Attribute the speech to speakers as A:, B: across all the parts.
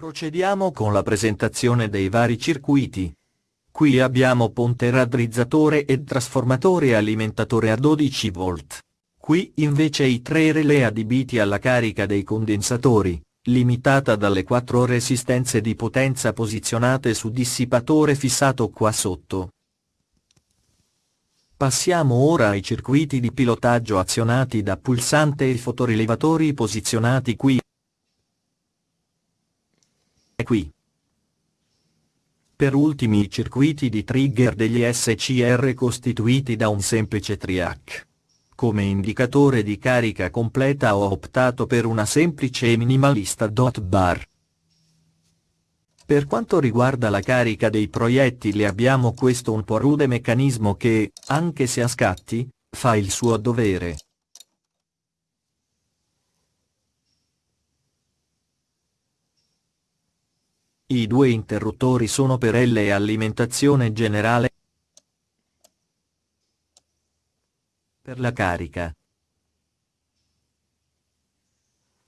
A: Procediamo con la presentazione dei vari circuiti. Qui abbiamo ponte raddrizzatore ed trasformatore alimentatore a 12 volt. Qui invece i tre relè adibiti alla carica dei condensatori, limitata dalle quattro resistenze di potenza posizionate su dissipatore fissato qua sotto. Passiamo ora ai circuiti di pilotaggio azionati da pulsante e fotorilevatori posizionati qui e qui. Per ultimi i circuiti di trigger degli SCR costituiti da un semplice triac. Come indicatore di carica completa ho optato per una semplice e minimalista dot bar. Per quanto riguarda la carica dei proiettili abbiamo questo un po' rude meccanismo che, anche se a scatti, fa il suo dovere. I due interruttori sono per L e alimentazione generale. Per la carica.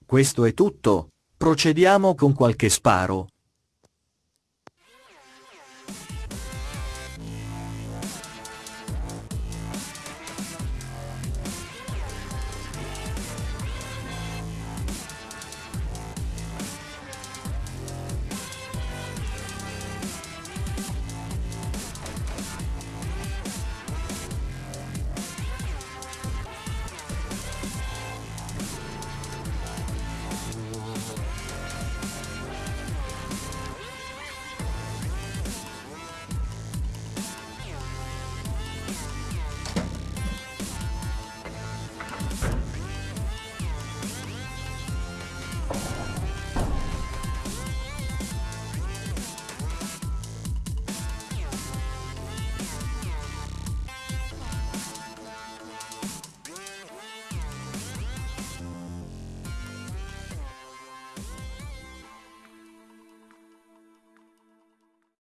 A: Questo è tutto, procediamo con qualche sparo.